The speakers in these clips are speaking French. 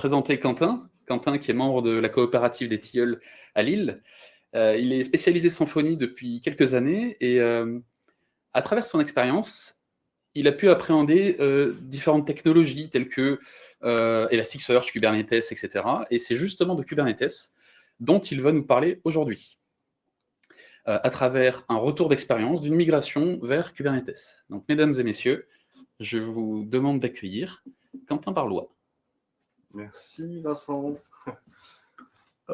Présenter Quentin. Quentin, qui est membre de la coopérative des Tilleuls à Lille. Euh, il est spécialisé symphonie depuis quelques années et euh, à travers son expérience, il a pu appréhender euh, différentes technologies telles que Elasticsearch, Kubernetes, etc. Et c'est justement de Kubernetes dont il va nous parler aujourd'hui, à travers un retour d'expérience d'une migration vers Kubernetes. Donc, mesdames et messieurs, je vous demande d'accueillir Quentin Barlois. Merci Vincent.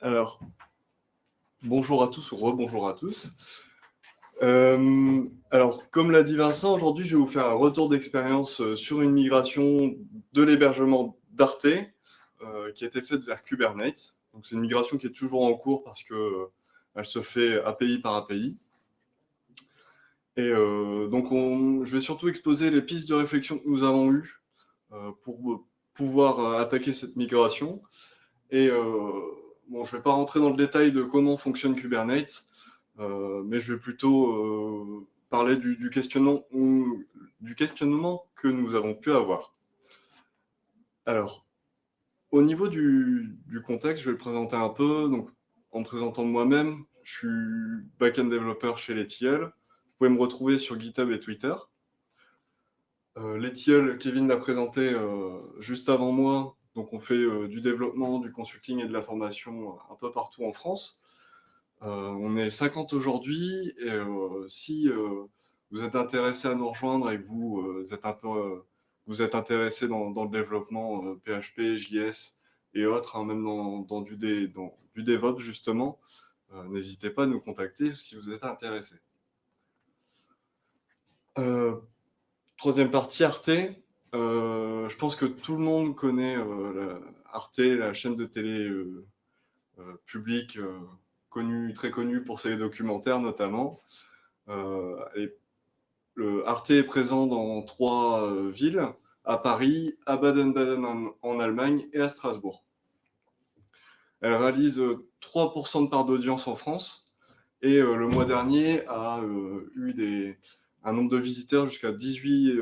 Alors, bonjour à tous ou rebonjour à tous. Euh, alors, comme l'a dit Vincent, aujourd'hui, je vais vous faire un retour d'expérience euh, sur une migration de l'hébergement d'Arte euh, qui a été faite vers Kubernetes. C'est une migration qui est toujours en cours parce que elle se fait API par API. Et donc, je vais surtout exposer les pistes de réflexion que nous avons eues pour pouvoir euh, attaquer cette migration. Et euh, bon, je ne vais pas rentrer dans le détail de comment fonctionne Kubernetes, mais je vais plutôt parler du, questionnement, que nous avons pu avoir. Alors, au niveau du, contexte, je vais le présenter un peu. Donc, en me présentant moi-même, je suis back-end développeur chez Letiel. Vous pouvez me retrouver sur GitHub et Twitter. Euh, Kevin l'a présenté euh, juste avant moi. Donc, on fait euh, du développement, du consulting et de la formation un peu partout en France. on est 50 aujourd'hui. Et si vous êtes intéressé à nous rejoindre et que vous, êtes un peu vous intéressé dans, le développement PHP, JS et autres, hein, même dans, du dans, du DevOps justement, n'hésitez pas à nous contacter si vous êtes intéressé. Troisième partie, Arte. Euh, je pense que tout le monde connaît euh, Arte, la chaîne de télé euh, publique connue, très connue pour ses documentaires notamment. Arte est présent dans trois villes, à Paris, à Baden-Baden en, Allemagne et à Strasbourg. Elle réalise 3% de part d'audience en France et le mois dernier a eu des, un nombre de visiteurs jusqu'à 18,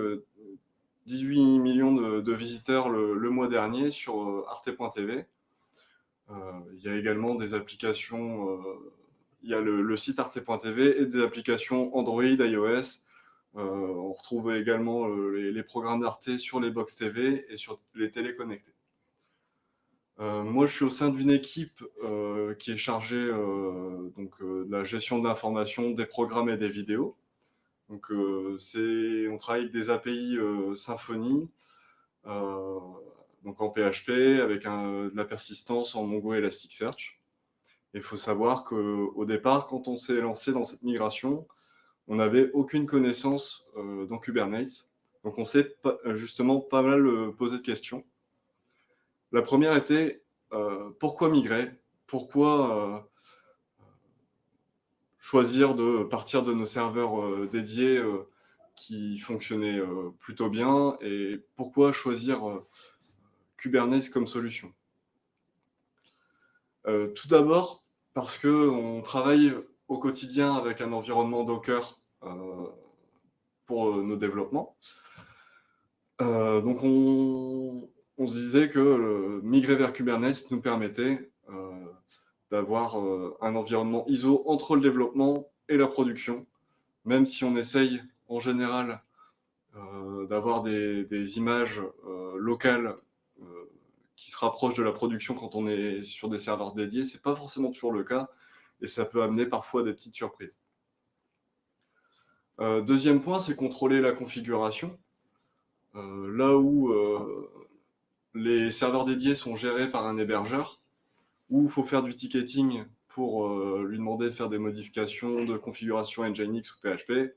18 euh, millions de, visiteurs le, mois dernier sur euh, arte.tv. Euh, il y a également des applications, il y a le, site arte.tv et des applications Android, iOS. on retrouve également les, programmes d'Arte sur les box TV et sur les télé connectées. moi, je suis au sein d'une équipe qui est chargée donc, de la gestion de l'information, des programmes et des vidéos. Donc, euh, on travaille avec des API euh, Symfony, euh, donc en PHP, avec de la persistance en Mongo Elasticsearch. Il faut savoir qu'au départ, quand on s'est lancé dans cette migration, on n'avait aucune connaissance dans Kubernetes. Donc, on s'est justement pas mal posé de questions. La première était pourquoi migrer? Pourquoi choisir de partir de nos serveurs euh, dédiés euh, qui fonctionnaient euh, plutôt bien et pourquoi choisir Kubernetes comme solution? Tout d'abord, parce qu'on travaille au quotidien avec un environnement Docker pour nos développements. donc, on, on, se disait que migrer vers Kubernetes nous permettait d'avoir euh, un environnement ISO entre le développement et la production, même si on essaye en général euh, d'avoir des, images euh, locales qui se rapprochent de la production quand on est sur des serveurs dédiés. Ce n'est pas forcément toujours le cas et ça peut amener parfois des petites surprises. deuxième point, c'est contrôler la configuration. là où les serveurs dédiés sont gérés par un hébergeur, où il faut faire du ticketing pour euh, lui demander de faire des modifications de configuration Nginx ou PHP.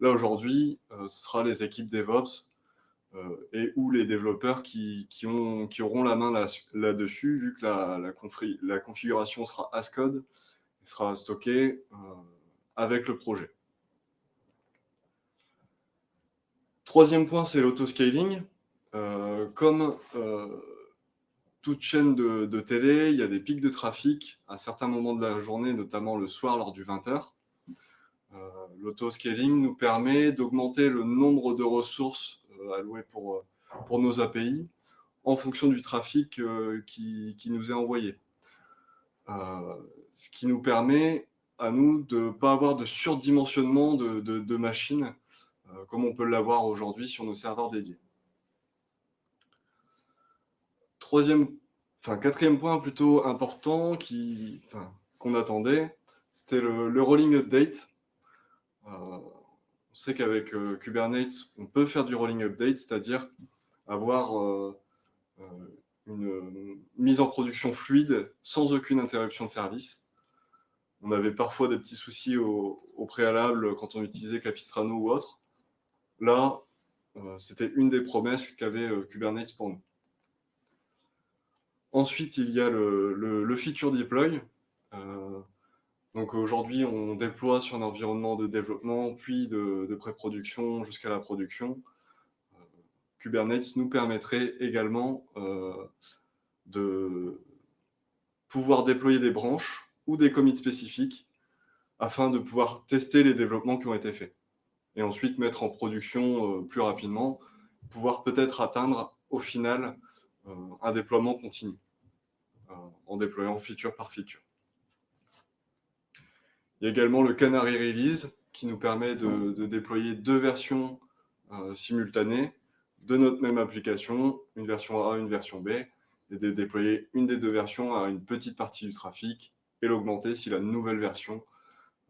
Là, aujourd'hui, euh, ce sera les équipes DevOps euh, et ou les développeurs qui, qui, ont, qui auront la main là-dessus, vu que la, la, la, configuration sera as code et sera stockée avec le projet. Troisième point, c'est l'autoscaling. comme toute chaîne de, télé, il y a des pics de trafic à certains moments de la journée, notamment le soir lors du 20h. Euh, L'autoscaling nous permet d'augmenter le nombre de ressources euh, allouées pour, euh, pour nos API en fonction du trafic qui, nous est envoyé. ce qui nous permet à nous de ne pas avoir de surdimensionnement de, machines, comme on peut l'avoir aujourd'hui sur nos serveurs dédiés. Troisième, enfin quatrième point plutôt important qu'on attendait, c'était le, rolling update. Euh, on sait qu'avec euh, Kubernetes, on peut faire du rolling update, c'est-à-dire avoir euh, une mise en production fluide sans aucune interruption de service. On avait parfois des petits soucis au, préalable quand on utilisait Capistrano ou autre. Là, c'était une des promesses qu'avait Kubernetes pour nous. Ensuite, il y a le, feature deploy. Donc aujourd'hui, on déploie sur un environnement de développement, puis de, pré-production jusqu'à la production. Euh, Kubernetes nous permettrait également euh, de pouvoir déployer des branches ou des commits spécifiques afin de pouvoir tester les développements qui ont été faits. Et ensuite mettre en production euh, plus rapidement, pouvoir peut-être atteindre au final un déploiement continu en déployant feature par feature. Il y a également le Canary Release qui nous permet de, déployer deux versions euh, simultanées de notre même application, une version A, une version B, et de déployer une des deux versions à une petite partie du trafic et l'augmenter si la nouvelle version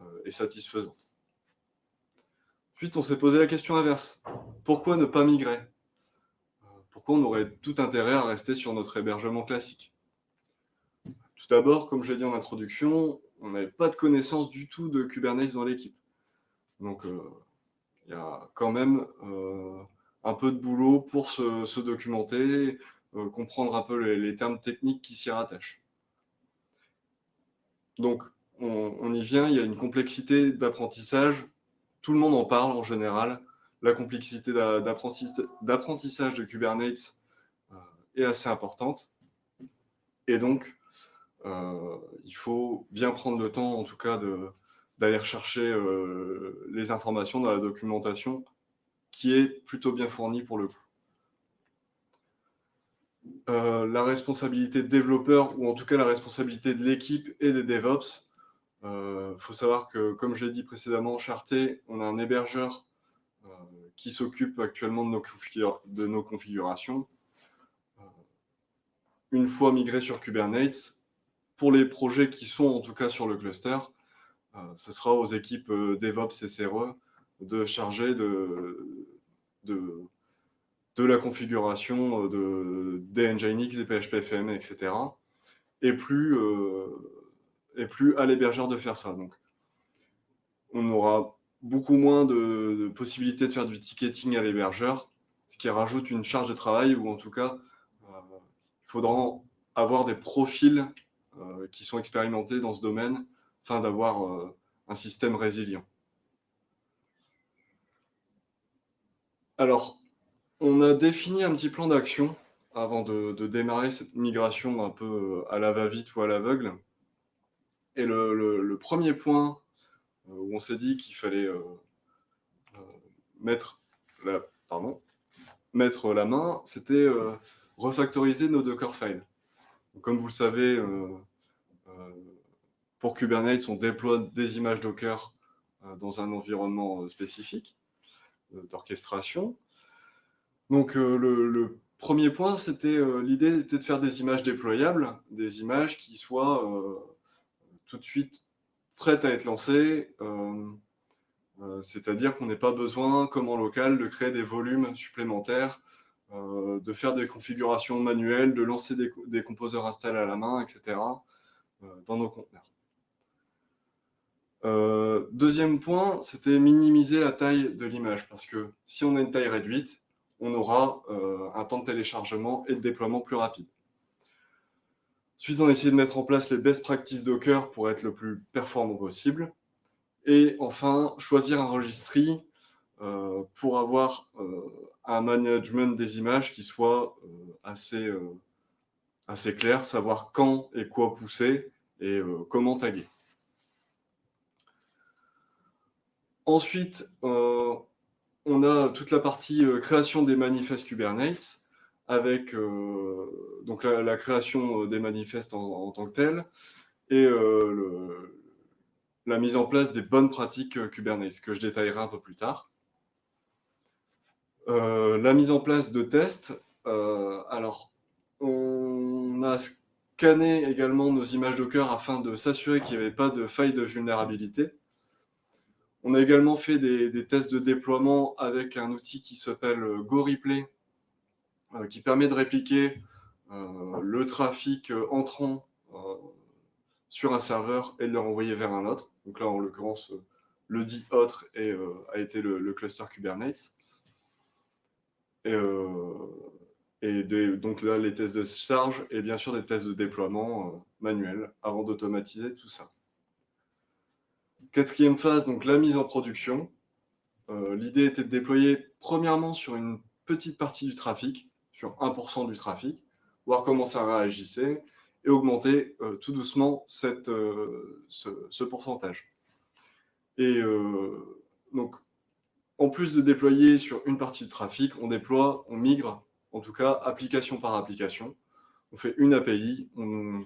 euh, est satisfaisante. Ensuite, on s'est posé la question inverse. Pourquoi ne pas migrer? Euh, Pourquoi on aurait tout intérêt à rester sur notre hébergement classique? Tout d'abord, comme je l'ai dit en introduction, on n'avait pas de connaissance du tout de Kubernetes dans l'équipe. Donc, euh, il y a quand même euh, un peu de boulot pour se, documenter, euh, comprendre un peu les, termes techniques qui s'y rattachent. Donc, on, y vient, il y a une complexité d'apprentissage. Tout le monde en parle en général. La complexité d'apprentissage de Kubernetes est assez importante. Et donc, il faut bien prendre le temps, en tout cas, d'aller rechercher euh, les informations dans la documentation qui est plutôt bien fournie pour le coup. Euh, la responsabilité de développeur, ou en tout cas la responsabilité de l'équipe et des DevOps. Il faut savoir que, comme je l'ai dit précédemment, Charté, on a un hébergeur qui s'occupe actuellement de nos, configurations. Une fois migré sur Kubernetes, pour les projets qui sont en tout cas sur le cluster, euh, ce sera aux équipes euh, DevOps et CRE de charger de, de, de la configuration euh, de, des Nginx, des PHPFM, etc. Et plus, et plus à l'hébergeur de faire ça. Donc, on aura beaucoup moins de, de, possibilités de faire du ticketing à l'hébergeur, ce qui rajoute une charge de travail, ou en tout cas, il faudra avoir des profils euh, qui sont expérimentés dans ce domaine afin d'avoir euh, un système résilient. Alors, on a défini un petit plan d'action avant de, démarrer cette migration un peu euh, à la va-vite ou à l'aveugle. Et le, premier point où on s'est dit qu'il fallait mettre, la, pardon, mettre la main, c'était refactoriser nos Docker files. Comme vous le savez, euh, euh, pour Kubernetes, on déploie des images Docker euh, dans un environnement spécifique d'orchestration. Donc le, premier point, c'était l'idée était de faire des images déployables, des images qui soient tout de suite prêtes à être lancées, c'est-à-dire qu'on n'ait pas besoin, comme en local, de créer des volumes supplémentaires euh, de faire des configurations manuelles, de lancer des, composeurs installés à la main, etc. Euh, dans nos conteneurs. Euh, deuxième point, c'était minimiser la taille de l'image, parce que si on a une taille réduite, on aura un temps de téléchargement et de déploiement plus rapide. Ensuite, on a essayé de mettre en place les best practices Docker pour être le plus performant possible. Et enfin, choisir un registry pour avoir un management des images qui soit euh, assez, euh, assez clair, savoir quand et quoi pousser et euh, comment taguer. Ensuite, on a toute la partie création des manifestes Kubernetes, avec donc la, création des manifestes en, tant que tel, et la mise en place des bonnes pratiques Kubernetes, que je détaillerai un peu plus tard. La mise en place de tests, alors on a scanné également nos images Docker afin de s'assurer qu'il n'y avait pas de faille de vulnérabilité. On a également fait des, tests de déploiement avec un outil qui s'appelle euh, GoReplay, euh, qui permet de répliquer euh, le trafic entrant sur un serveur et de le renvoyer vers un autre. Donc là, en l'occurrence, le dit autre a été le, cluster Kubernetes. Et, donc là, les tests de charge et bien sûr des tests de déploiement manuels avant d'automatiser tout ça. Quatrième phase, donc la mise en production. Euh, l'idée était de déployer premièrement sur une petite partie du trafic, sur 1% du trafic, voir comment ça réagissait et augmenter euh, tout doucement cette, euh, ce, pourcentage. Et donc, en plus de déployer sur une partie du trafic, on déploie, on migre, en tout cas, application par application. On fait une API, on,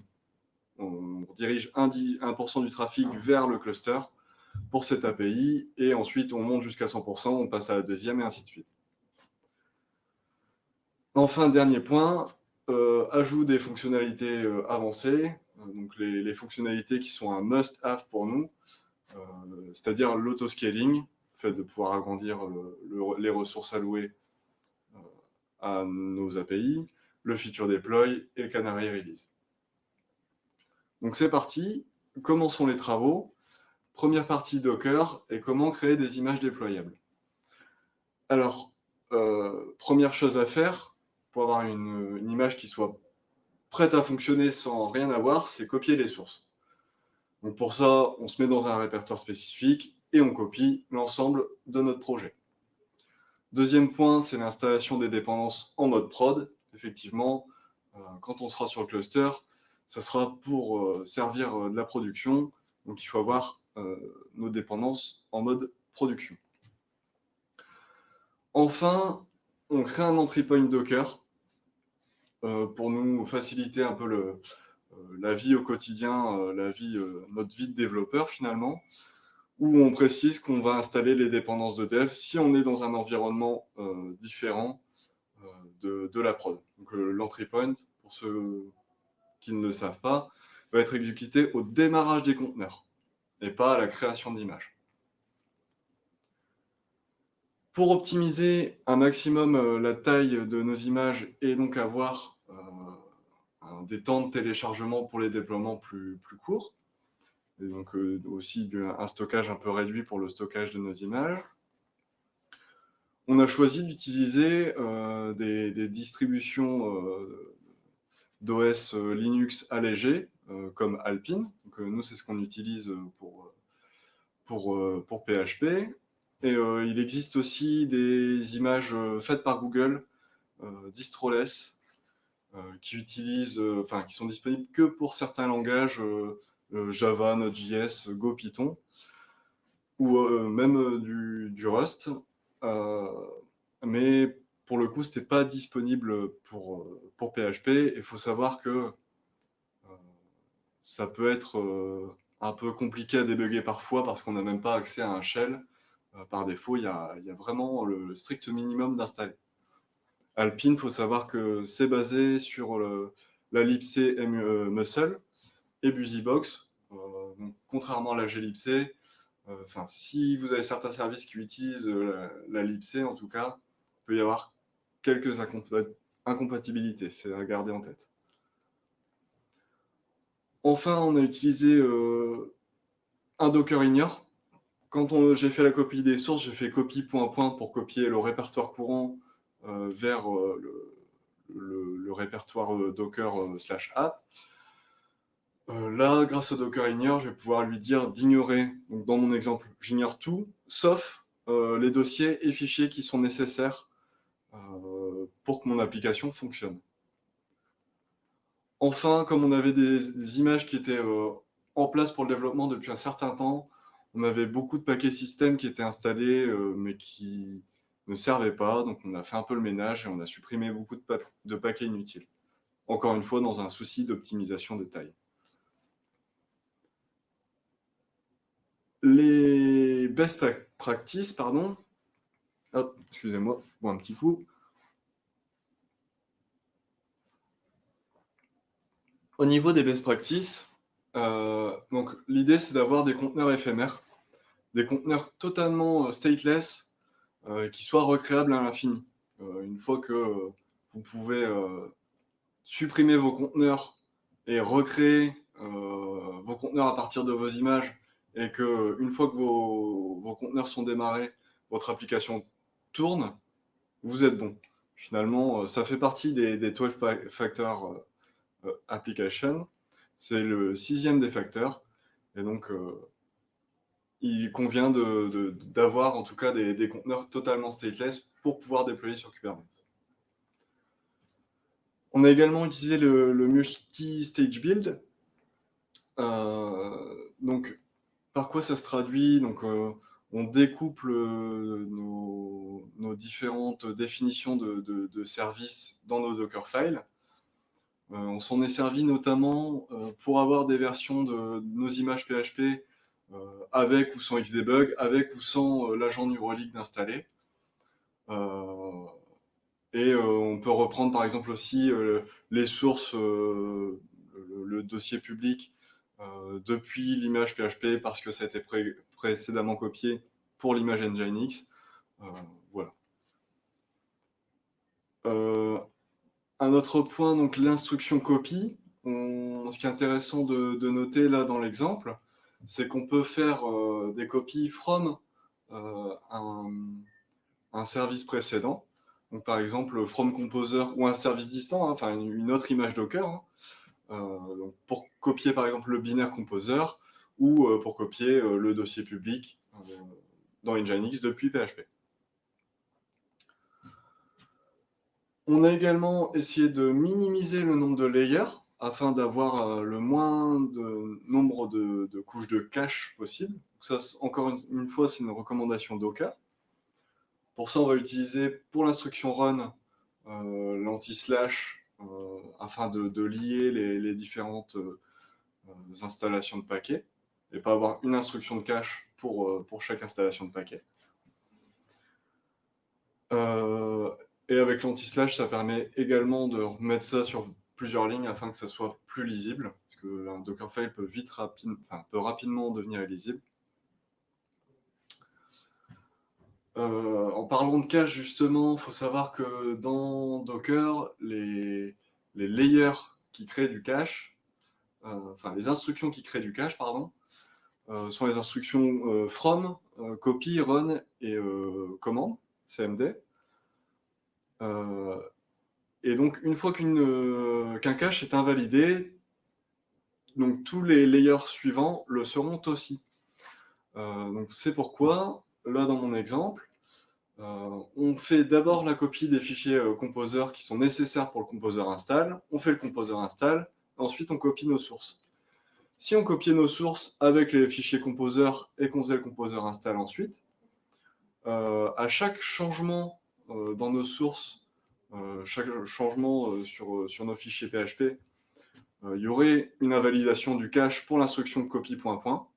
on dirige 1%, 1 du trafic vers le cluster pour cette API, et ensuite on monte jusqu'à 100%, on passe à la deuxième, et ainsi de suite. Enfin, dernier point, euh, ajout des fonctionnalités euh, avancées, euh, donc les, fonctionnalités qui sont un must-have pour nous, c'est-à-dire l'autoscaling, fait de pouvoir agrandir les ressources allouées à nos API, le feature deploy et le canary release. Donc c'est parti, commençons les travaux? Première partie Docker et comment créer des images déployables. Alors, euh, première chose à faire pour avoir une, image qui soit prête à fonctionner sans rien avoir, c'est copier les sources. Donc pour ça, on se met dans un répertoire spécifique et on copie l'ensemble de notre projet. Deuxième point, c'est l'installation des dépendances en mode prod. Effectivement, euh, quand on sera sur le cluster, ça sera pour euh, servir de la production. Donc il faut avoir euh, nos dépendances en mode production. Enfin, on crée un entry point Docker euh, pour nous faciliter un peu euh, la vie au quotidien, la vie, notre vie de développeur finalement, où on précise qu'on va installer les dépendances de dev si on est dans un environnement différent de, de, la prod. Donc l'entry point, pour ceux qui ne le savent pas, va être exécuté au démarrage des conteneurs et pas à la création d'images. Pour optimiser un maximum euh, la taille de nos images et donc avoir euh, des temps de téléchargement pour les déploiements plus courts, et donc euh, aussi un stockage un peu réduit pour le stockage de nos images, on a choisi d'utiliser des, distributions d'OS Linux allégées euh, comme Alpine. Euh, nous, c'est ce qu'on utilise pour, pour, pour PHP. Et euh, il existe aussi des images faites par Google, distroless, qui utilisent, enfin, qui sont disponibles que pour certains langages Java, Node.js, Go, Python, ou même du, du, Rust. mais pour le coup, ce n'était pas disponible pour, pour PHP. Il faut savoir que ça peut être euh, un peu compliqué à débugger parfois parce qu'on n'a même pas accès à un shell. Euh, par défaut, il y, a, vraiment le strict minimum d'installer. Alpine, il faut savoir que c'est basé sur la libc euh, Muscle et BusyBox. contrairement à la glibc, enfin, si vous avez certains services qui utilisent la, la libc, en tout cas, il peut y avoir quelques incompatibilités. C'est à garder en tête. Enfin, on a utilisé euh, un Docker ignore. Quand j'ai fait la copie des sources, j'ai fait copie point point pour copier le répertoire courant euh, vers euh, le, répertoire Docker slash app. Là, grâce au Docker ignore, je vais pouvoir lui dire d'ignorer. Dans mon exemple, j'ignore tout, sauf les dossiers et fichiers qui sont nécessaires pour que mon application fonctionne. Enfin, comme on avait des, images qui étaient euh, en place pour le développement depuis un certain temps, on avait beaucoup de paquets système qui étaient installés, euh, mais qui ne servait pas, donc on a fait un peu le ménage et on a supprimé beaucoup de, paquets inutiles. Encore une fois, dans un souci d'optimisation de taille. Les best practices, pardon. Excusez-moi, bon, un petit coup. Au niveau des best practices, euh, donc l'idée c'est d'avoir des conteneurs éphémères, des conteneurs totalement euh, stateless, euh, qui soient recréables à l'infini. une fois que vous pouvez supprimer vos conteneurs et recréer vos conteneurs à partir de vos images, et que une fois que vos, conteneurs sont démarrés, votre application tourne, vous êtes bon. Finalement, ça fait partie des, des 12 factors euh, application. C'est le sixième des facteurs. Et donc, euh, il convient d'avoir en tout cas des, conteneurs totalement stateless pour pouvoir déployer sur Kubernetes. On a également utilisé le, multi-stage build. Euh, donc, par quoi ça se traduit Donc, on découple nos, différentes définitions de, services dans nos Docker files. Euh, on s'en est servi notamment euh, pour avoir des versions de, nos images PHP euh, avec ou sans Xdebug, avec ou sans l'agent Neuralink d'installer. Et on peut reprendre par exemple aussi les sources, le, dossier public depuis l'image PHP parce que ça a été précédemment copié pour l'image Nginx. voilà. Un autre point, donc l'instruction copie. ce qui est intéressant de, noter là dans l'exemple, c'est qu'on peut faire euh, des copies from euh, un, service précédent. Donc, par exemple, from composer ou un service distant, hein, enfin une autre image Docker, hein. Euh, pour copier par exemple le binaire composer ou pour copier le dossier public dans Nginx depuis PHP. On a également essayé de minimiser le nombre de layers afin d'avoir euh, le moins de nombre de, couches de cache possible. ça, encore une, fois, c'est une recommandation Docker. Pour ça, on va utiliser pour l'instruction run euh, l'anti-slash euh, afin de, lier les, différentes installations de paquets et pas avoir une instruction de cache pour, pour chaque installation de paquet. Et avec l'anti-slash, ça permet également de remettre ça sur plusieurs lignes afin que ça soit plus lisible, parce que un Dockerfile peut rapidement devenir illisible. Euh, en parlant de cache, justement, il faut savoir que dans Docker, les, layers qui créent du cache, euh, enfin les instructions qui créent du cache, pardon, euh, sont les instructions from, copy, run et command, cmd. Et donc, une fois qu'un cache est invalidé, donc tous les layers suivants le seront aussi. Donc c'est pourquoi, là dans mon exemple, on fait d'abord la copie des fichiers composeurs qui sont nécessaires pour le composer install, on fait le composer install, ensuite on copie nos sources. Si on copiait nos sources avec les fichiers composeurs et qu'on faisait le composer install ensuite, à chaque changement euh, dans nos sources, euh, chaque changement euh, sur, nos fichiers PHP, il y aurait une invalidation du cache pour l'instruction point.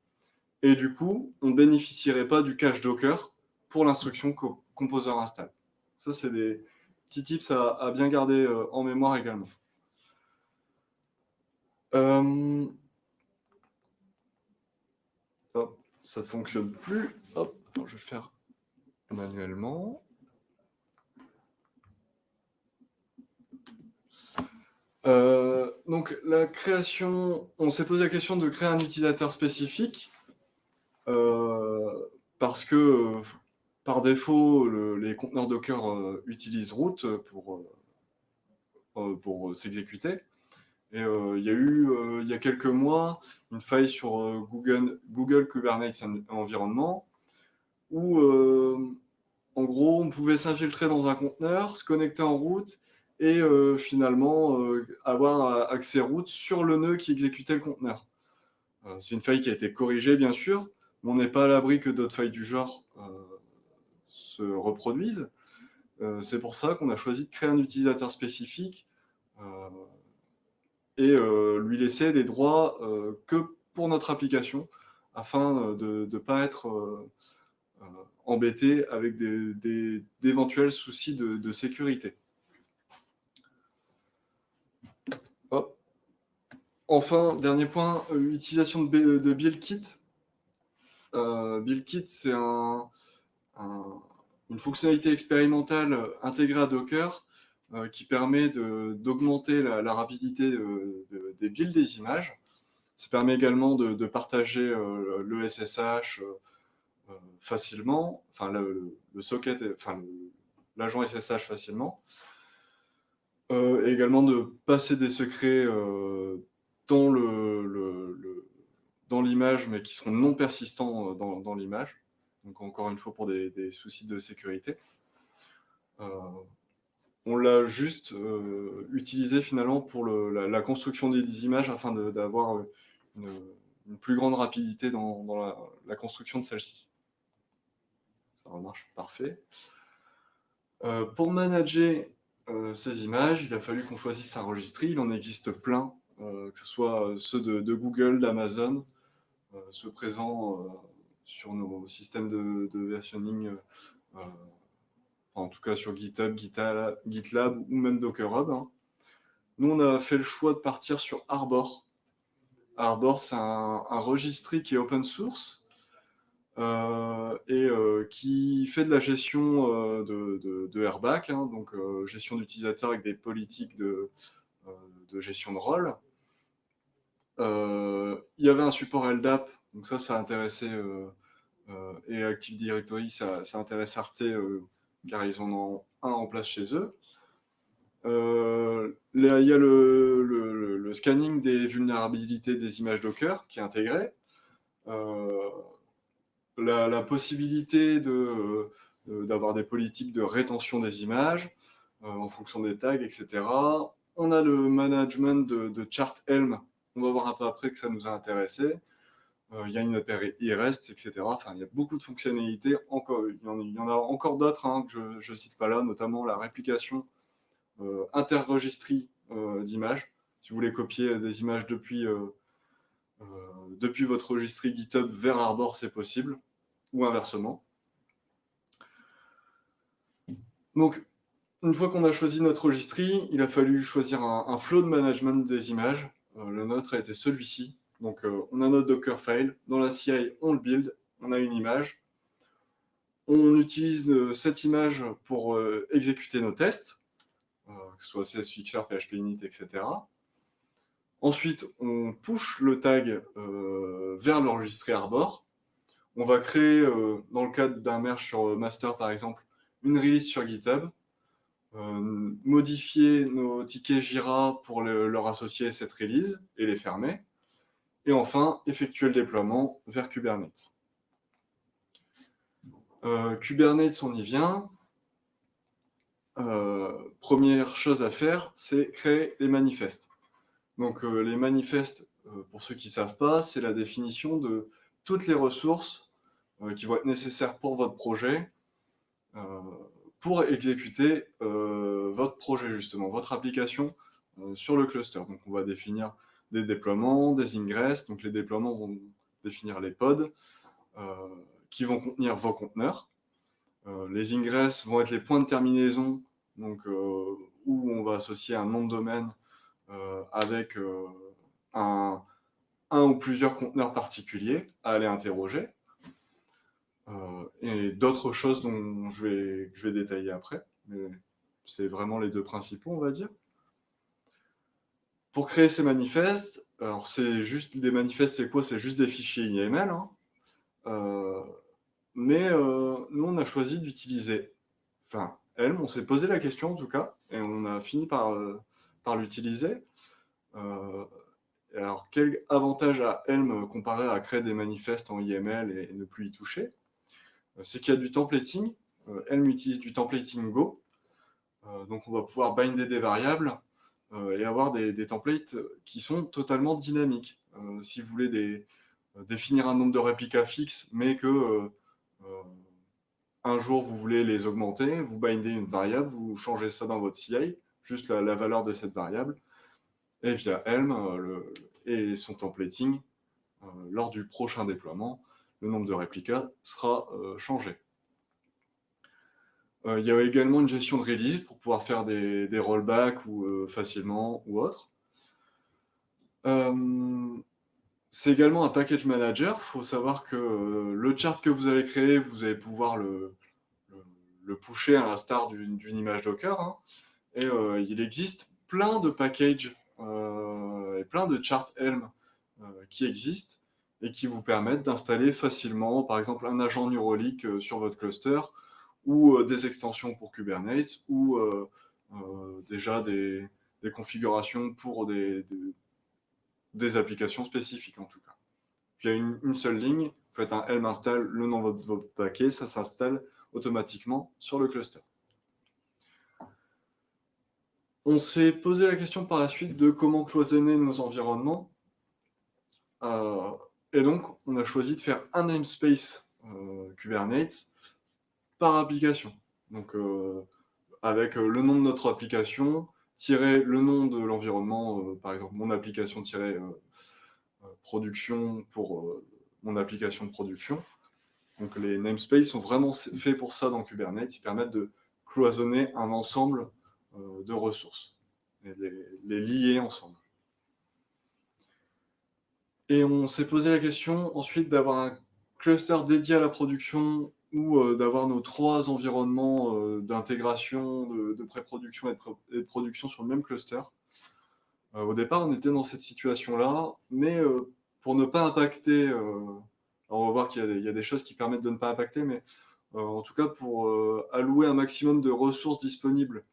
Et du coup, on ne bénéficierait pas du cache Docker pour l'instruction composer install. Ça, c'est des petits tips à, bien garder en mémoire également. Hop, ça ne fonctionne plus. Hop, je vais faire manuellement. Euh, donc la création, on s'est posé la question de créer un utilisateur spécifique euh, parce que par défaut, les conteneurs Docker euh, utilisent root pour, pour s'exécuter. Et il y a eu, il y a quelques mois, une faille sur Google, Google Kubernetes Environnement où, en gros, on pouvait s'infiltrer dans un conteneur, se connecter en route et euh, finalement euh, avoir accès route sur le nœud qui exécutait le conteneur. Euh, c'est une faille qui a été corrigée, bien sûr, mais on n'est pas à l'abri que d'autres failles du genre se reproduisent. c'est pour ça qu'on a choisi de créer un utilisateur spécifique et lui laisser les droits que pour notre application, afin de ne pas être embêté avec d'éventuels soucis de, sécurité. Enfin, dernier point, utilisation de, de BuildKit. Euh, BuildKit, c'est une fonctionnalité expérimentale intégrée à Docker euh, qui permet d'augmenter la, rapidité des builds des images. Ça permet également de, partager euh, le SSH facilement, enfin le, socket, enfin l'agent SSH facilement. et également de passer des secrets dans l'image, mais qui seront non persistants dans l'image. Donc encore une fois pour des, soucis de sécurité. Euh, on l'a juste euh, utilisé finalement pour la, construction des, images afin d'avoir une, plus grande rapidité dans, la, construction de celle-ci. Ça marche parfait. Euh, pour manager ces images, il a fallu qu'on choisisse un registre. Il en existe plein, que ce soit ceux de Google, d'Amazon, ceux présents sur nos systèmes de, versionning, euh, en tout cas sur GitHub, GitLab ou même Docker Hub. Hein. Nous, on a fait le choix de partir sur Arbor. Arbor, c'est un, un qui est open source euh, et euh, qui fait de la gestion de, de, hein, donc gestion d'utilisateurs avec des politiques de, gestion de rôle. il y avait un support LDAP, donc ça, ça euh, et Active Directory, ça, intéresse Arte euh, car ils en ont un en place chez eux. Euh, il y a le, scanning des vulnérabilités des images Docker qui est intégré. la, possibilité d'avoir des politiques de rétention des images en fonction des tags, etc. On a le management de, de chart Helm. On va voir un peu après que ça nous a intéressé. Euh, il y a une il reste, etc. Enfin, il y a beaucoup de fonctionnalités. Encore, il, y en, a encore d'autres hein, que je ne cite pas là, notamment la réplication euh, interregistrie euh, d'images. Si vous voulez copier des images depuis, depuis votre registrie GitHub vers Arbor, c'est possible, ou inversement. Donc, une fois qu'on a choisi notre registrie, il a fallu choisir un, un flow de management des images. le nôtre a été celui-ci. Donc, euh, on a notre Dockerfile. Dans la CI, on le build. On a une image. On utilise euh, cette image pour euh, exécuter nos tests, que ce soit CSFixer, PHP Init, etc. Ensuite, on push le tag vers l'enregistré Arbor. On va créer, dans le cadre d'un merge sur master par exemple, une release sur GitHub, modifier nos tickets Jira pour leur associer cette release et les fermer. Et enfin, effectuer le déploiement vers Kubernetes. Euh, Kubernetes, on y vient. Euh, première chose à faire, c'est créer les manifestes. Donc euh, les manifestes, pour ceux qui ne savent pas, c'est la définition de toutes les ressources qui vont être nécessaires pour votre projet pour exécuter votre projet, justement, votre application sur le cluster. Donc on va définir des déploiements, des ingress. Donc les déploiements vont définir les pods euh, qui vont contenir vos conteneurs. Euh, les ingress vont être les points de terminaison donc, euh, où on va associer un nom de domaine avec un, ou plusieurs conteneurs particuliers à aller interroger. et d'autres choses dont je vais détailler après. Mais c'est vraiment les deux principaux, on va dire. Pour créer ces manifestes, alors c'est juste des manifestes, c'est quoi? C'est juste des fichiers YAML. Hein. Euh, mais euh, nous, on a choisi d'utiliser, enfin, Helm, on s'est posé la question en tout cas, et on a fini par, euh, par l'utiliser. alors, quel avantage a Helm comparé à créer des manifestes en YML et, ne plus y toucher? C'est qu'il y a du templating. Helm utilise du templating Go. donc, on va pouvoir binder des variables et avoir des, templates qui sont totalement dynamiques. Euh, si vous voulez euh, définir un nombre de réplicas fixe, mais que un jour, vous voulez les augmenter, vous bindez une variable, vous changez ça dans votre CI, juste la, valeur de cette variable, et via Helm et son templating, lors du prochain déploiement, le nombre de réplicas sera changé. Euh, il y a également une gestion de release pour pouvoir faire des, rollbacks ou, euh, facilement ou autre. Euh, c'est également un package manager. Il faut savoir que le chart que vous allez créer, vous allez pouvoir le, le, pusher à l'instar d'une image Docker. Hein. Et il existe plein de packages et plein de charts Helm qui existent et qui vous permettent d'installer facilement, par exemple, un agent Neuralink sur votre cluster ou euh, des extensions pour Kubernetes, ou euh, euh, déjà des, configurations pour des, des, applications spécifiques en tout cas. il y a une, seule ligne, vous faites un helm install, le nom de votre, paquet, ça s'installe automatiquement sur le cluster. On s'est posé la question par la suite de comment cloisonner nos environnements. et donc, on a choisi de faire un namespace Kubernetes par application. Donc, euh, avec euh, le nom de notre application, tirer le nom de l'environnement, euh, par exemple, mon application tirer production pour mon application de production. Donc, les namespaces sont vraiment faits pour ça dans Kubernetes. Ils permettent de cloisonner un ensemble de ressources et les, les lier ensemble. Et on s'est posé la question ensuite d'avoir un cluster dédié à la production ou euh, d'avoir nos trois environnements euh, d'intégration, de, pré-production et, de production sur le même cluster. Euh, au départ, on était dans cette situation-là, mais pour ne pas impacter, on va voir qu'il y, a des choses qui permettent de ne pas impacter, mais en tout cas pour allouer un maximum de ressources disponibles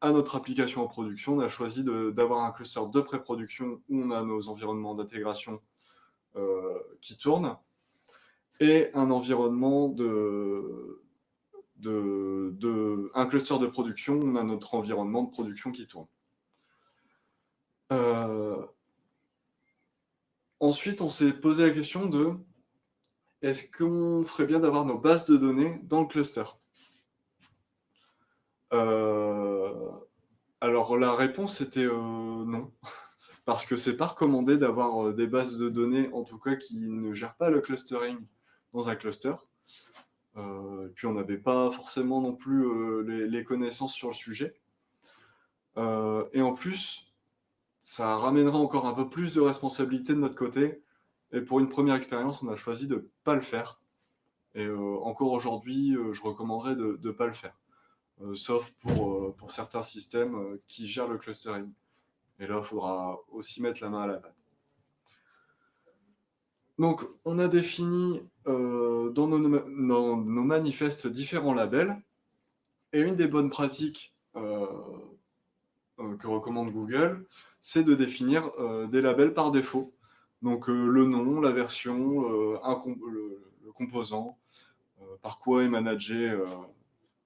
à notre application en production, on a choisi d'avoir un cluster de pré-production où on a nos environnements d'intégration qui tournent, et un environnement de, un cluster de production, on a notre environnement de production qui tourne. Euh, ensuite, on s'est posé la question de est-ce qu'on ferait bien d'avoir nos bases de données dans le cluster? Euh, Alors, la réponse était euh, non, parce que c'est pas recommandé d'avoir des bases de données, en tout cas, qui ne gèrent pas le clustering dans un cluster. Euh, puis on n'avait pas forcément non plus euh, les, connaissances sur le sujet. Euh, et en plus, ça ramènera encore un peu plus de responsabilité de notre côté. Et pour une première expérience, on a choisi de ne pas le faire. Et encore aujourd'hui, je recommanderais de ne pas le faire. sauf pour, pour certains systèmes qui gèrent le clustering. Et là, il faudra aussi mettre la main à la pâte. Donc, on a défini euh, dans, nos, manifestes différents labels. Et une des bonnes pratiques euh, euh, que recommande Google, c'est de définir des labels par défaut. Donc, le nom, la version, le, composant, par quoi est managé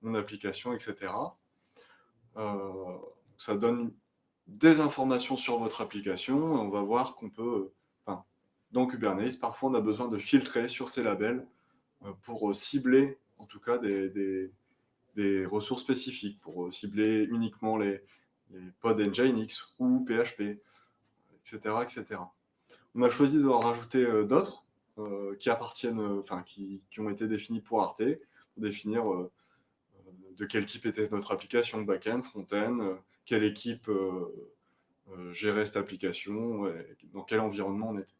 mon application, etc. ça donne des informations sur votre application. on va voir qu'on peut dans Kubernetes, parfois on a besoin de filtrer sur ces labels euh, pour euh, cibler en tout cas des, ressources spécifiques, pour euh, cibler uniquement les, les pod Nginx ou PHP, etc., etc. On a choisi de rajouter d'autres qui appartiennent, enfin qui, ont été définis pour Arte, pour définir de quel type était notre application, back-end, front-end, quelle équipe gérait cette application, dans quel environnement on était.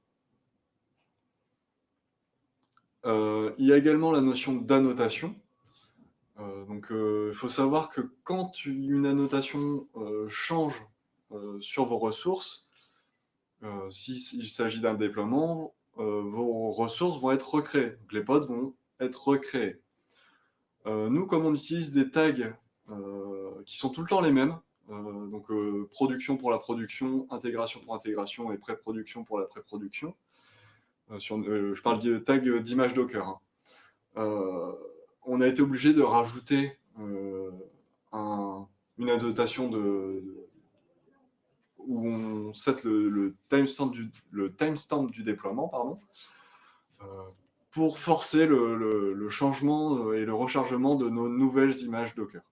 Euh, il y a également la notion d'annotation. Euh, euh, il faut savoir que quand une annotation change sur vos ressources, s'il s'agit d'un déploiement, vos ressources vont être recréées. les pods vont être recréés. nous, comme on utilise des tags qui sont tout le temps les mêmes, donc production pour la production, intégration pour intégration et pré-production pour la pré-production, euh, euh, je parle de tag d'image Docker. Hein. Euh, on a été obligé de rajouter une annotation où on set le, timestamp du, le timestamp du déploiement, pardon, pour forcer le, changement et le rechargement de nos nouvelles images Docker.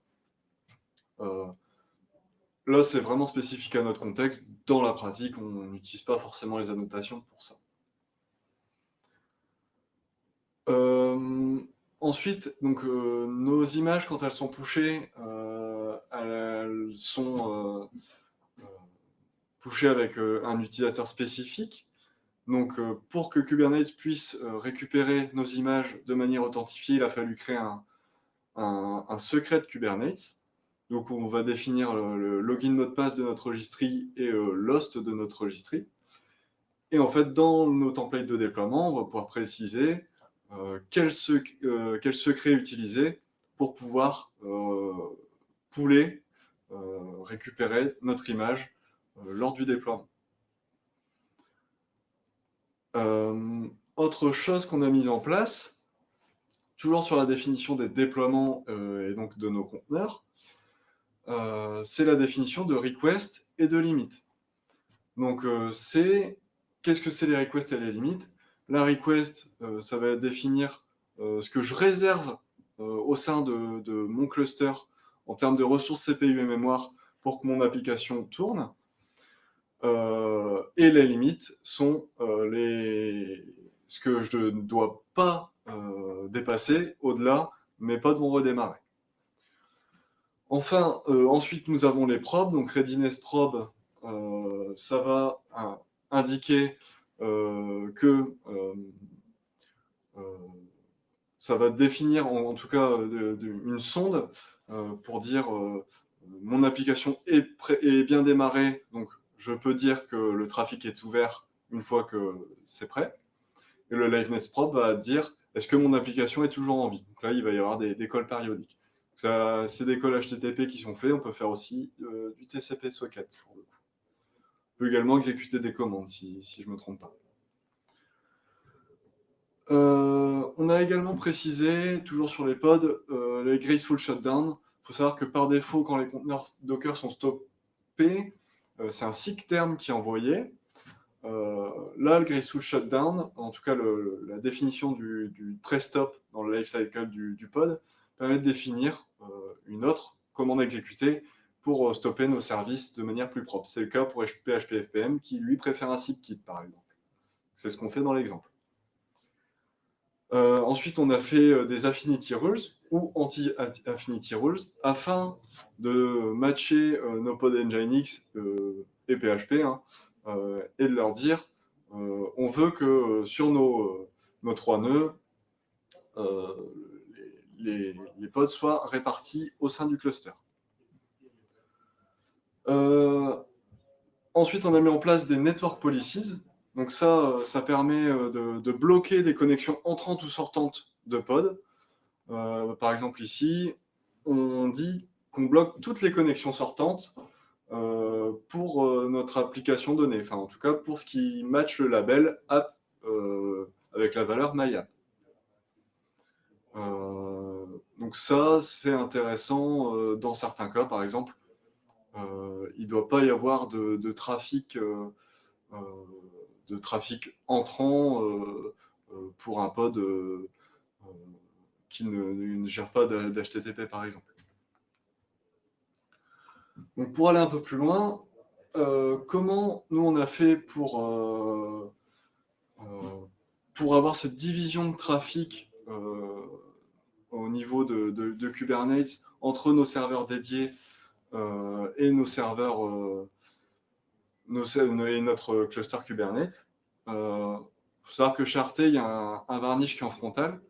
là, c'est vraiment spécifique à notre contexte. Dans la pratique, on n'utilise pas forcément les annotations pour ça. Ensuite, donc, nos images, quand elles sont pushées, elles sont pushées avec un utilisateur spécifique. Donc, pour que Kubernetes puisse récupérer nos images de manière authentifiée, il a fallu créer un, secret de Kubernetes. Donc, on va définir le, login mot de passe de notre registry et l'host de notre registry. Et en fait, dans nos templates de déploiement, on va pouvoir préciser quel, secret utiliser pour pouvoir pouler, récupérer notre image lors du déploiement. Euh, autre chose qu'on a mise en place, toujours sur la définition des déploiements euh, et donc de nos conteneurs, euh, c'est la définition de request et de limit. Donc, c'est qu'est-ce que c'est les requests et les limites? La request, ça va définir ce que je réserve au sein de, mon cluster en termes de ressources CPU et mémoire pour que mon application tourne. Euh, et les limites sont euh, les... ce que je ne dois pas euh, dépasser au-delà, mais pas de mon redémarrer. Enfin, ensuite, nous avons les probes. Donc, readiness probe, ça va indiquer que ça va définir en, tout cas une sonde pour dire mon application est, bien démarrée, donc je peux dire que le trafic est ouvert une fois que c'est prêt. Et le liveness probe va dire est-ce que mon application est toujours en vie? Donc là, il va y avoir des, calls périodiques. C'est des calls HTTP qui sont faits. On peut faire aussi euh, du TCP socket On peut également exécuter des commandes si, je ne me trompe pas. Euh, on a également précisé, toujours sur les pods, euh, les graceful shutdown. Il faut savoir que par défaut, quand les conteneurs Docker sont stoppés, euh, c'est un SIG terme qui est envoyé. Euh, là, le Graceful Shutdown, en tout cas la définition du, du pré-stop dans le lifecycle du, du pod, permet de définir une autre commande exécutée pour stopper nos services de manière plus propre. C'est le cas pour PHP FPM qui, lui, préfère un SIG kit, par exemple. C'est ce qu'on fait dans l'exemple. ensuite, on a fait des affinity rules ou anti-affinity rules afin de matcher euh, nos pod Nginx euh, et PHP hein, euh, et de leur dire on veut que sur nos, nos trois nœuds, les, pods soient répartis au sein du cluster. Ensuite, on a mis en place des network policies. Donc ça, ça permet de, de bloquer des connexions entrantes ou sortantes de pods euh, par exemple ici, on dit qu'on bloque toutes les connexions sortantes euh, pour euh, notre application donnée, enfin en tout cas pour ce qui match le label app avec la valeur MyApp. donc ça, c'est intéressant dans certains cas, par exemple, il ne doit pas y avoir de, trafic, de trafic entrant pour un pod qui ne, gère pas d'HTTP, par exemple. Donc, pour aller un peu plus loin, euh, comment nous on a fait pour, euh, euh, pour avoir cette division de trafic au niveau de, Kubernetes entre nos serveurs dédiés et nos serveurs nos, et notre cluster Kubernetes. Il faut savoir que Charté, il y a un, varnish qui est en frontal,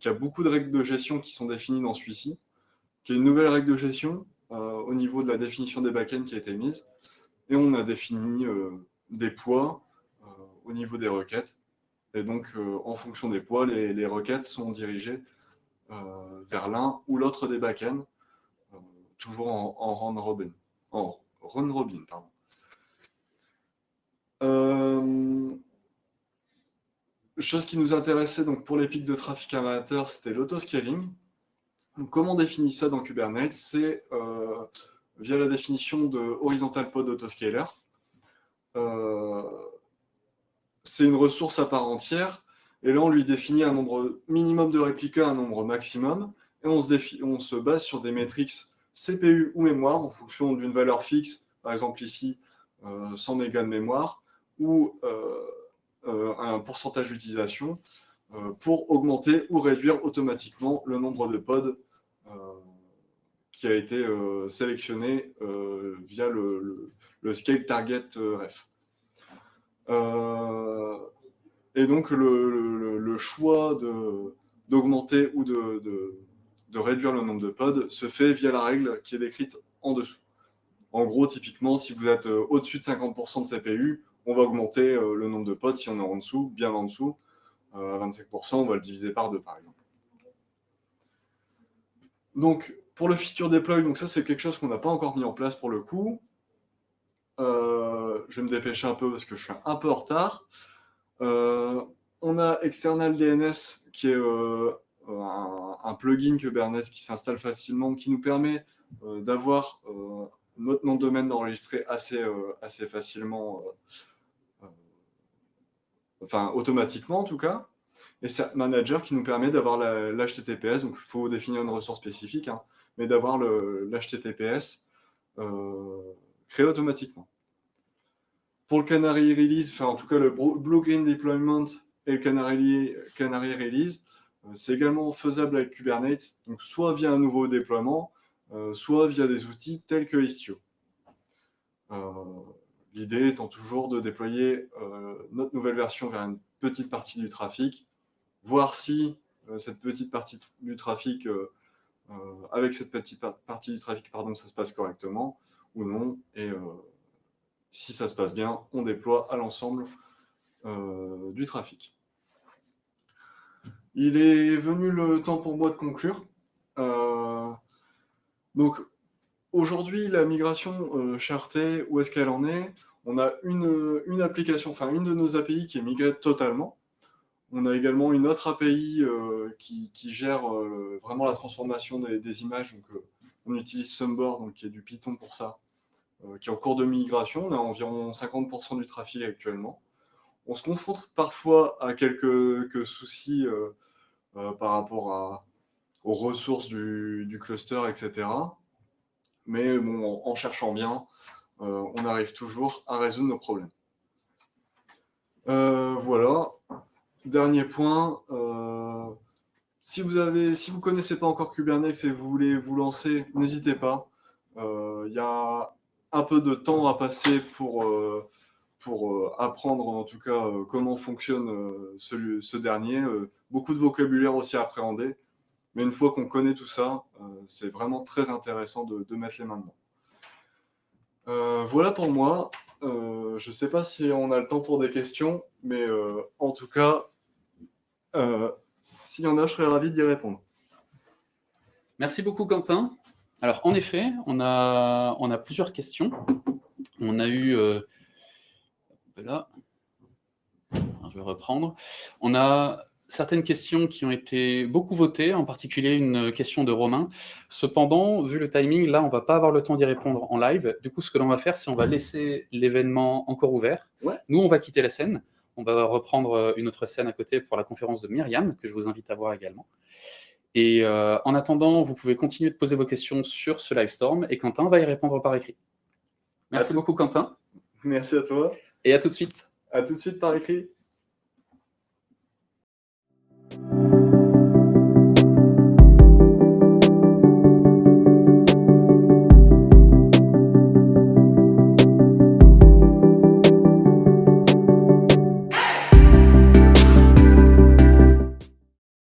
il y a beaucoup de règles de gestion qui sont définies dans celui-ci, qu'il y a une nouvelle règle de gestion euh, au niveau de la définition des backends qui a été mise, et on a défini euh, des poids euh, au niveau des requêtes, et donc en fonction des poids, les, requêtes sont dirigées vers l'un ou l'autre des backends, toujours en, en run robin. Pardon. chose qui nous intéressait donc pour les pics de trafic amateur, c'était l'autoscaling. comment on définit ça dans Kubernetes? C'est euh, via la définition de horizontal pod autoscaler. Euh, c'est une ressource à part entière Et là, on lui définit un nombre minimum de réplica, un nombre maximum, et on se, on se base sur des métriques CPU ou mémoire en fonction d'une valeur fixe, par exemple ici, 100 euh, mégas de mémoire, ou euh, euh, un pourcentage d'utilisation, pour augmenter ou réduire automatiquement le nombre de pods qui a été sélectionné via le, Scale Target Ref. et donc, le, choix d'augmenter ou de, de réduire le nombre de pods se fait via la règle qui est décrite en dessous. En gros, typiquement, si vous êtes euh, au-dessus de 50% de CPU, on va augmenter euh, le nombre de pods. Si on est en dessous, bien en dessous, euh, à 25%, on va le diviser par 2, par exemple. Donc, pour le feature deploy, ça, c'est quelque chose qu'on n'a pas encore mis en place pour le coup. je vais me dépêcher un peu parce que je suis un peu en retard. on a External DNS qui est un, plugin Kubernetes qui s'installe facilement, qui nous permet euh, d'avoir euh, notre nom de domaine enregistré assez, euh, assez facilement, enfin automatiquement en tout cas. Et c'est Manager qui nous permet d'avoir l'HTTPS, donc il faut définir une ressource spécifique, hein, mais d'avoir l'HTTPS créé automatiquement. Pour le Canary Release, enfin en tout cas le Blue Green Deployment et le Canary, Canary Release, euh, c'est également faisable avec Kubernetes, donc soit via un nouveau déploiement, euh, soit via des outils tels que Istio. Euh, l'idée étant toujours de déployer notre nouvelle version vers une petite partie du trafic, voir si cette petite partie du trafic, avec cette petite partie du trafic, pardon, ça se passe correctement ou non, et si ça se passe bien, on déploie à l'ensemble du trafic. Il est venu le temps pour moi de conclure. Euh, donc, aujourd'hui, la migration euh, où est-ce qu'elle en est? On a une, une, application, enfin une de nos API qui est migrée totalement. On a également une autre API euh, qui, gère vraiment la transformation des, images. Donc, on utilise Sumboard, donc, qui est du Python pour ça, qui est en cours de migration. On a environ 50% du trafic actuellement. On se confronte parfois à quelques soucis euh, par rapport aux ressources du, cluster, etc. Mais en, cherchant bien, euh, on arrive toujours à résoudre nos problèmes. Euh, voilà. Dernier point. si vous ne si vous connaissez pas encore Kubernetes et vous voulez vous lancer, n'hésitez pas. Il y a un peu de temps à passer pour, pour apprendre en tout cas comment fonctionne ce, ce, dernier beaucoup de vocabulaire aussi à appréhender. Mais une fois qu'on connaît tout ça, euh, c'est vraiment très intéressant de, mettre les mains dedans. Euh, voilà pour moi. Euh, je ne sais pas si on a le temps pour des questions, mais en tout cas, s'il y en a, je serais ravi d'y répondre. Merci beaucoup, Quentin. Alors, en effet, on a, on a plusieurs questions. On a eu... là, je vais reprendre. On a certaines questions qui ont été beaucoup votées, en particulier une question de Romain. Cependant, vu le timing, là, on va pas avoir le temps d'y répondre en live. Du coup, ce que l'on va faire, c'est on va laisser l'événement encore ouvert. Nous, on va quitter la scène. On va reprendre euh, une autre scène à côté pour la conférence de Myriam, que je vous invite à voir également. Et euh, en attendant, vous pouvez continuer de poser vos questions sur ce livestorm et Quentin va y répondre par écrit. Merci beaucoup, Quentin. Merci à toi. Et à tout de suite. À tout de suite par écrit.